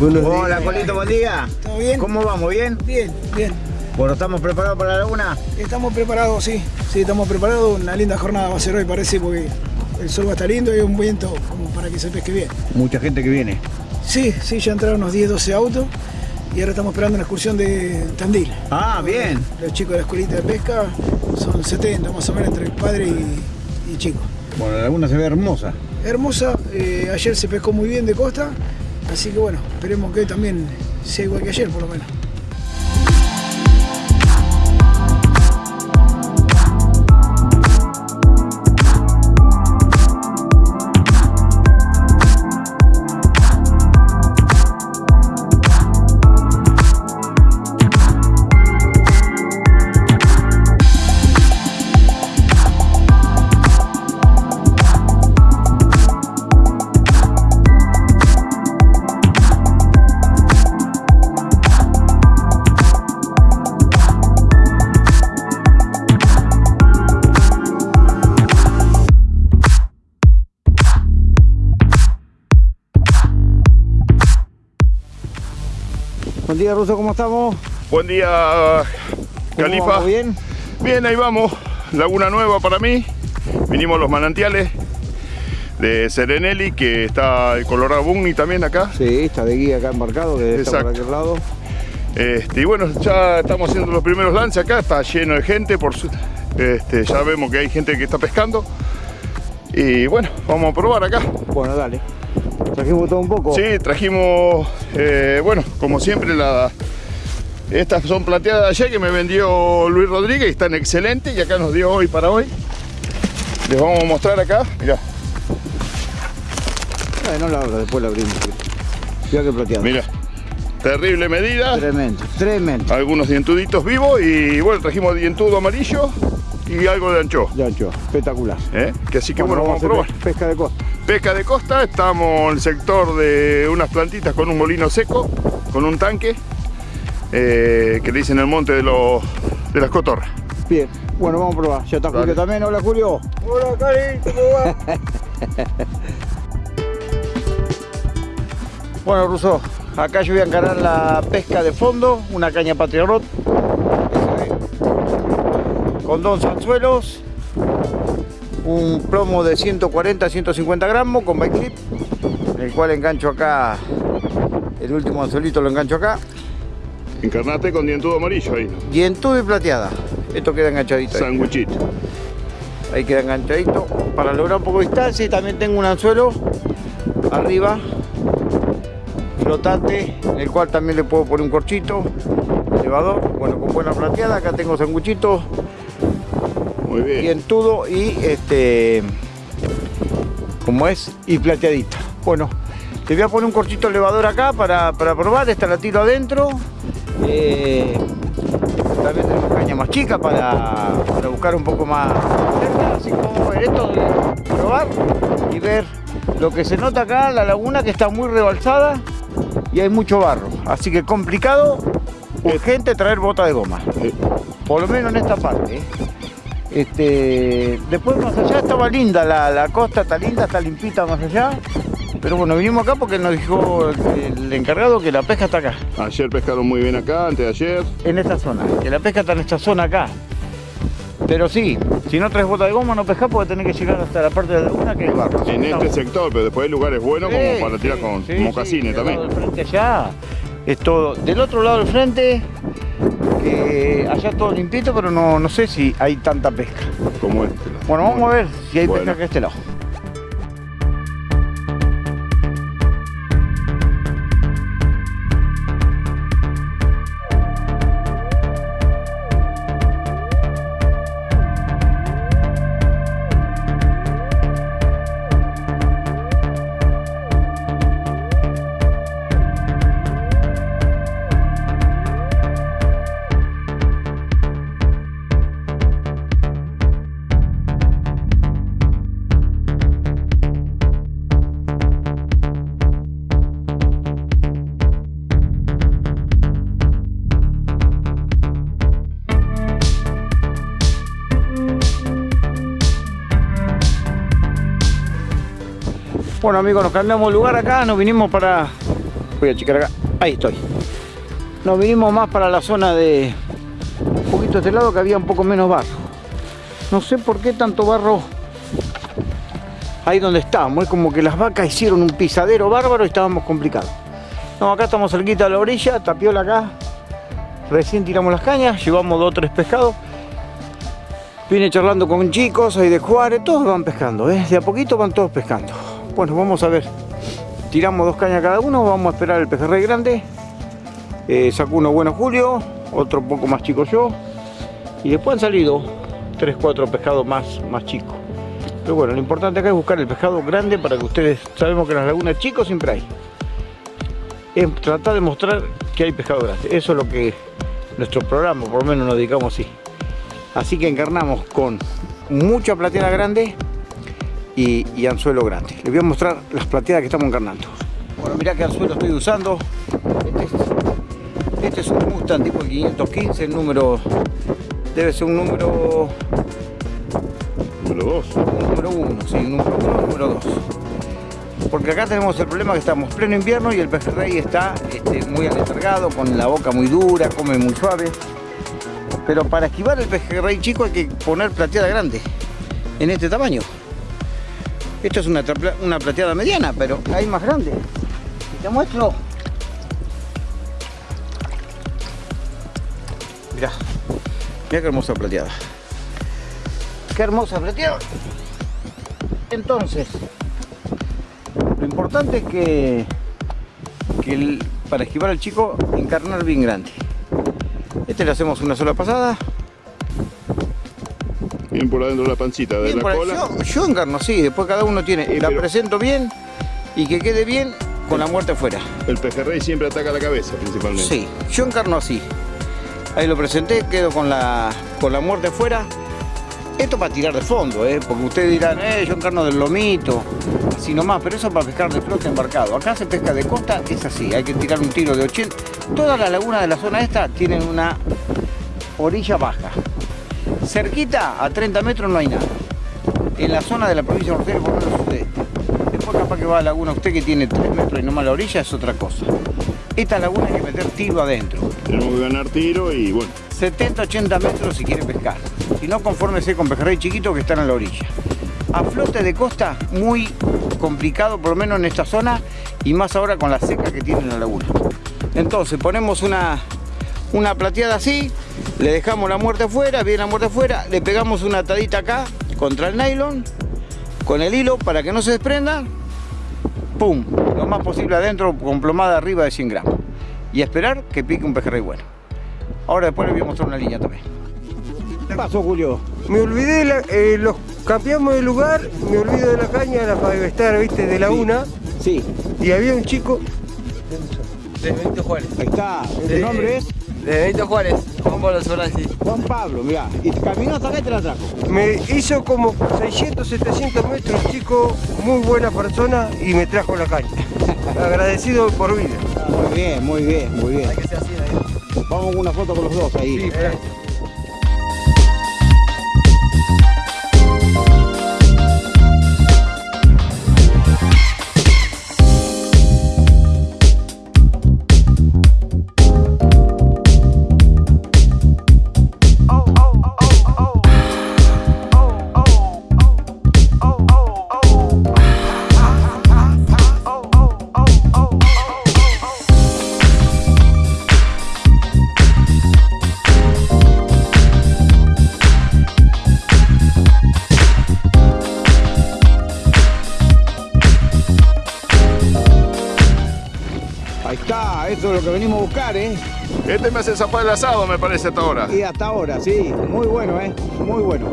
Buenos Hola, días. Colito, buen día. ¿Todo bien? ¿Cómo vamos? ¿Bien? Bien, bien. Bueno, ¿estamos preparados para la laguna? Estamos preparados, sí. Sí, estamos preparados. Una linda jornada va a ser hoy, parece, porque el sol va a estar lindo y un viento como para que se pesque bien. Mucha gente que viene. Sí, sí, ya entraron unos 10, 12 autos y ahora estamos esperando una excursión de Tandil. Ah, bien. Los chicos de la escuelita de pesca son 70 más o menos entre padre y, y chicos. Bueno, la laguna se ve hermosa. Hermosa, eh, ayer se pescó muy bien de costa, así que bueno, esperemos que también sea igual que ayer por lo menos. Buen día, Ruso, ¿cómo estamos? Buen día, ¿Cómo Califa. ¿Bien? Bien, ahí vamos. Laguna Nueva para mí. Vinimos a los manantiales de Serenelli, que está el Colorado Bunny también acá. Sí, está de guía acá embarcado, que está por aquel lado. Este, y bueno, ya estamos haciendo los primeros lances acá, está lleno de gente, por su- este, ya vemos que hay gente que está pescando. Y bueno, vamos a probar acá. Bueno, dale. Trajimos todo un poco. Sí, trajimos, eh, bueno, como siempre, la, estas son plateadas de ayer que me vendió Luis Rodríguez y están excelentes y acá nos dio hoy para hoy. Les vamos a mostrar acá, mirá, Ay, no la abro, después la abrimos. Mira que plateado. mirá. Terrible medida, Tremendo, tremendo. algunos dientuditos vivos y bueno, trajimos dientudo amarillo y algo de ancho. Ya, ancho, espectacular. ¿eh? Que así que bueno, vamos a hacer probar. pe- Pesca de costa. Pesca de costa, estamos en el sector de unas plantitas con un molino seco, con un tanque, eh, que le dicen el monte de, los, de las cotorras. Bien, bueno, vamos a probar. Ya está Dale. Julio también. Hola, Julio. Hola, Cari, ¿cómo va? Bueno, Russo, acá yo voy a encarar la pesca de fondo, una caña Patriarrot. Con dos anzuelos, un plomo de 140 150 gramos con bike clip, el cual engancho acá, el último anzuelito lo engancho acá, Encarnate con dientudo amarillo ahí, dientudo y plateada. Esto queda enganchadito ahí. sanguchito. Ahí queda enganchadito. Para lograr un poco de distancia y también tengo un anzuelo arriba, flotante, en el cual también le puedo poner un corchito, elevador, bueno, con buena plateada. Acá tengo sanguchito, Muy bien. dientudo y este, como es, y plateadita. Bueno, te voy a poner un corchito elevador acá para, para probar. Esta la tiro adentro. Eh, también tenemos caña más chica para, para buscar un poco más cerca. Así que vamos a ver esto, de probar y ver lo que se nota acá, la laguna que está muy rebalsada y hay mucho barro. Así que complicado, urgente traer bota de goma. Eh, Por lo menos en esta parte. ¿eh? Este, después más allá estaba linda, la, la costa está linda, está limpita más allá. Pero bueno, vinimos acá porque nos dijo el, el encargado que la pesca está acá, Ayer pescaron muy bien acá, antes de ayer. en esta zona. Que la pesca está en esta zona acá. Pero sí, si no traes bota de goma no pescás porque tenés que llegar hasta la parte de la laguna que es barro. En este sector, pero después hay lugares buenos Sí, como para tirar sí, con sí, mocasines también. del frente allá es todo. Del otro lado del frente, que allá todo limpito, pero no, no sé si hay tanta pesca. Como este. Bueno, vamos a ver si hay Bueno. pesca acá de este lado. Bueno amigos, nos cambiamos de lugar acá, nos vinimos para Voy a checar acá. Ahí estoy. Nos vinimos más para la zona de un poquito de este lado que había un poco menos barro. No sé por qué tanto barro ahí donde estábamos. Es como que las vacas hicieron un pisadero bárbaro y estábamos complicados. No, acá estamos cerquita de la orilla, tapiola acá. Recién tiramos las cañas, llevamos dos o tres pescados. Vine charlando con chicos ahí de Juárez, todos van pescando, ¿eh? de a poquito van todos pescando. Bueno, vamos a ver. Tiramos dos cañas cada uno, vamos a esperar el pejerrey grande. Eh, sacó uno bueno Julio, otro poco más chico yo. Y después han salido tres, cuatro pescados más, más chicos. Pero bueno, lo importante acá es buscar el pescado grande para que ustedes, sabemos que en las lagunas chicos siempre hay. Es tratar de mostrar que hay pescado grande. Eso es lo que nuestro programa, por lo menos nos dedicamos así. Así que encarnamos con mucha plateada grande y, anzuelo grande. Les voy a mostrar las plateadas que estamos encarnando. Bueno, mirá qué anzuelo estoy usando. Este es, un Mustang tipo 515, el número... Debe ser un número... Número 2. Número 1, sí, número 1, número 2. Porque acá tenemos el problema que estamos pleno invierno y el pejerrey está este, muy aletargado, con la boca muy dura, come muy suave. Pero para esquivar el pejerrey chico hay que poner plateada grande, en este tamaño. Esto es una, una plateada mediana, pero hay más grande. te muestro. Mirá, mirá qué hermosa plateada. Qué hermosa plateada. Entonces, lo importante es que, que para esquivar al chico, encarnar bien grande. Este le hacemos una sola pasada. Bien por adentro de la pancita, de la cola. Yo, yo, encarno así, después cada uno tiene, la presento bien y que quede bien con la muerte afuera. El pejerrey siempre ataca la cabeza principalmente. Sí, yo encarno así. Ahí lo presenté, quedo con la, con la muerte afuera. Esto para tirar de fondo, ¿eh? porque ustedes dirán, eh, yo encarno del lomito, así nomás, pero eso para pescar de flote embarcado. Acá se pesca de costa, es así, hay que tirar un tiro de 80. Todas las lagunas de la zona esta tienen una orilla baja. Cerquita, a 30 metros, no hay nada. En la zona de la provincia de Rosario, por lo menos usted. Después capaz que va a la laguna usted que tiene 3 metros y nomás la orilla, es otra cosa. Esta laguna hay que meter tiro adentro. Tenemos que ganar tiro y bueno. 70, 80 metros si quiere pescar. Si no, confórmese con pejerrey chiquito que están en la orilla. A flote de costa, muy complicado, por lo menos en esta zona, y más ahora con la seca que tiene la laguna. Entonces ponemos una, una plateada así, le dejamos la muerte afuera, viene la muerte afuera, le pegamos una atadita acá contra el nylon, con el hilo para que no se desprenda, pum, lo más posible adentro con plomada arriba de 100 gramos. Y esperar que pique un pejerrey bueno. Ahora después les voy a mostrar una línea también. ¿Qué pasó, Julio? Me olvidé, eh, los cambiamos de lugar, me olvido de la caña, la para viste, de la una. Sí. Y había un chico... De Benito Juárez. Ahí está. ¿El nombre es? De Benito Juárez, Juan Pablo Sorasi. Juan Pablo, mira. Y caminó hasta acá y te la trajo. Me hizo como 600, 700 metros, chico, muy buena persona y me trajo la caña. Agradecido por vida. Muy bien, muy bien, muy bien. Hay que ser así, Vamos a una foto con los dos ahí. Sí, Este me hace zafar el asado, me parece, hasta ahora. Y hasta ahora, sí. Muy bueno, ¿eh? Muy bueno.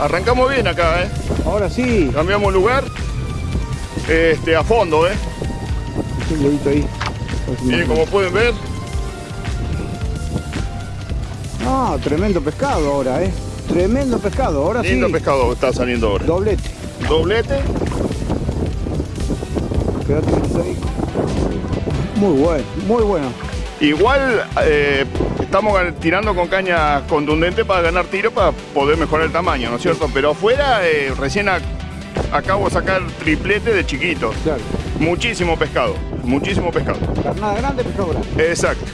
Arrancamos bien acá, ¿eh? Ahora sí. Cambiamos lugar. Este, a fondo, ¿eh? Un ahí. Miren como pueden ver. Ah, tremendo pescado ahora, ¿eh? Tremendo pescado, ahora Lindo sí. pescado está saliendo ahora. Doblete. Doblete. Quédate ahí. Muy bueno, muy bueno. Igual eh, estamos tirando con caña contundente para ganar tiro para poder mejorar el tamaño, ¿no es cierto? Pero afuera eh, recién ac- acabo de sacar triplete de chiquitos. Claro. Muchísimo pescado, muchísimo pescado. Carnada grande, pescado grande. Exacto.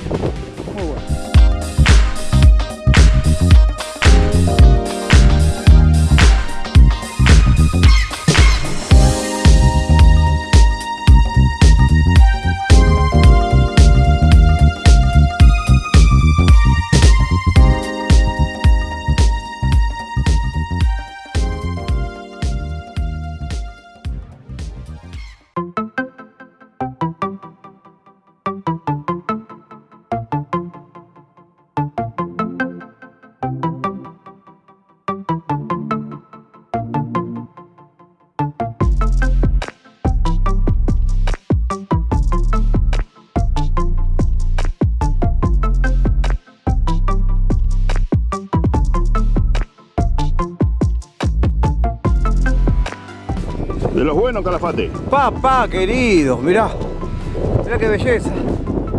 Calafate. Papá querido, mirá. Mirá qué belleza.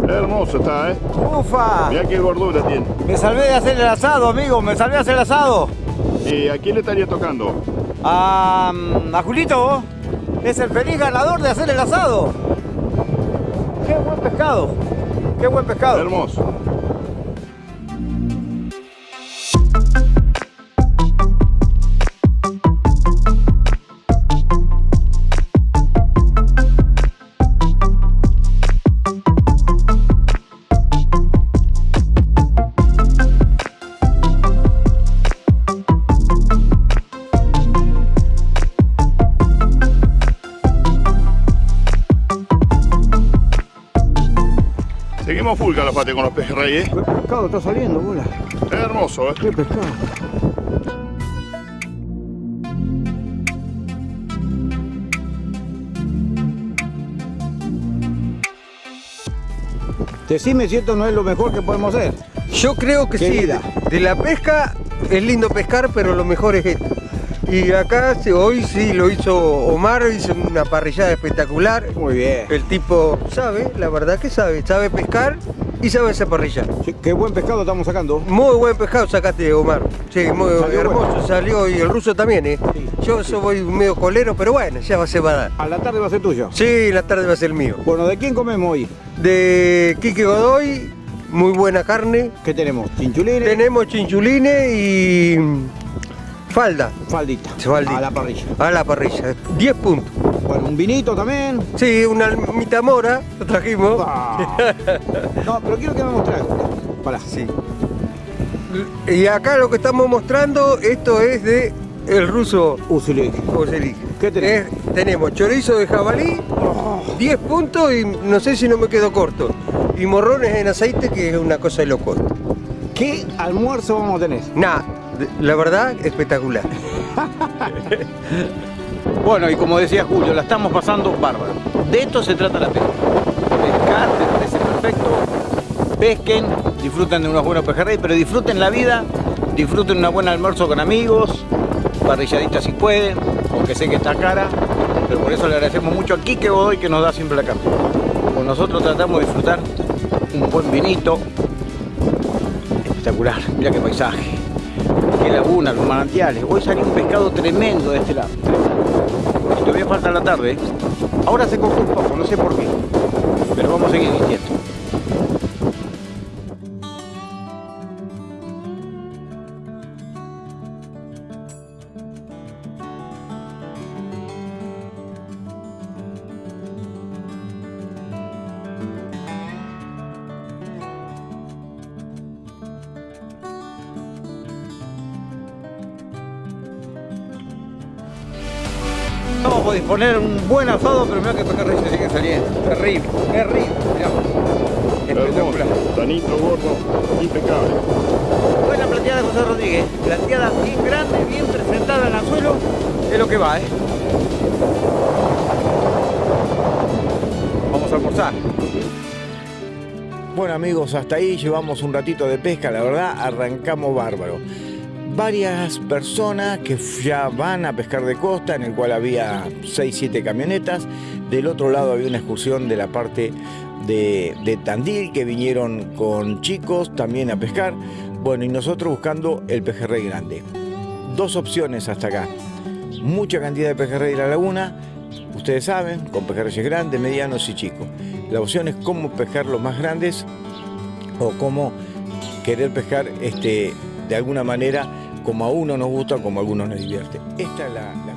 Hermoso está, ¿eh? Ufa. Mirá qué gordura tiene. Me salvé de hacer el asado, amigo. Me salvé de hacer el asado. ¿Y a quién le estaría tocando? A, mm, a Julito. Es el feliz ganador de hacer el asado. Qué buen pescado. Qué buen pescado. Hermoso. Seguimos full, Calafate, con los pejerreyes. Qué pescado está saliendo, bola. Hermoso, ¿eh? Qué pescado. Decime si esto no es lo mejor que podemos hacer. Yo creo que sí. De la pesca es lindo pescar, pero lo mejor es esto. Y acá sí, hoy sí lo hizo Omar, hizo una parrillada espectacular. Muy bien. El tipo sabe, la verdad que sabe, sabe pescar y sabe hacer parrilla. Sí, qué buen pescado estamos sacando. Muy buen pescado sacaste, Omar. Sí, muy Salió hermoso bueno. salió y el ruso también, ¿eh? Sí. Yo soy medio colero, pero bueno, ya va, se va a dar. A la tarde va a ser tuyo. Sí, la tarde va a ser mío. Bueno, ¿de quién comemos hoy? De Quique Godoy, muy buena carne. ¿Qué tenemos? Chinchulines. Tenemos chinchulines y falda. Faldita. Faldita. A la parrilla. A la parrilla. 10 puntos. Bueno, un vinito también. Sí, una almita mora, lo trajimos. Ah. No, pero quiero que me mostres. Pará. Sí. Y acá lo que estamos mostrando, esto es de el ruso Usilik. ¿Qué tenemos? Es- tenemos chorizo de jabalí, 10 puntos y no sé si no me quedo corto. Y morrones en aceite, que es una cosa de loco. ¿Qué almuerzo vamos a tener? Nada, la verdad, espectacular. Bueno, y como decía Julio, la estamos pasando bárbaro. De esto se trata la pesca. Pescar, me parece perfecto. Pesquen, disfruten de unos buenos pejerrey, pero disfruten la vida, disfruten una buena almuerzo con amigos, parrilladita si pueden, aunque sé que está cara, pero por eso le agradecemos mucho a Quique Godoy que nos da siempre la carne. Con nosotros tratamos de disfrutar un buen vinito, espectacular, mira qué paisaje, qué laguna, los manantiales. Hoy salió un pescado tremendo de este lado. Y todavía falta la tarde. ¿eh? Ahora se coge no sé por qué. Pero vamos a seguir insistiendo. Disponer un buen asado, pero mira que pejerrey se sigue saliendo. Terrible, terrible. Mirá. Espectacular. Tanito gordo, impecable. Buena plateada de José Rodríguez. Plateada bien grande, bien presentada en el anzuelo, es lo que va, ¿eh? Vamos a almorzar. Bueno amigos, hasta ahí llevamos un ratito de pesca, la verdad arrancamos bárbaro. Varias personas que ya van a pescar de costa, en el cual había 6-7 camionetas. Del otro lado había una excursión de la parte de, de Tandil que vinieron con chicos también a pescar. Bueno, y nosotros buscando el pejerrey grande. Dos opciones hasta acá. Mucha cantidad de pejerrey en la laguna, ustedes saben, con pejerreyes grandes, medianos y chicos. La opción es cómo pescar los más grandes o cómo querer pescar este, de alguna manera como a uno nos gusta, como a algunos nos divierte. Esta es la.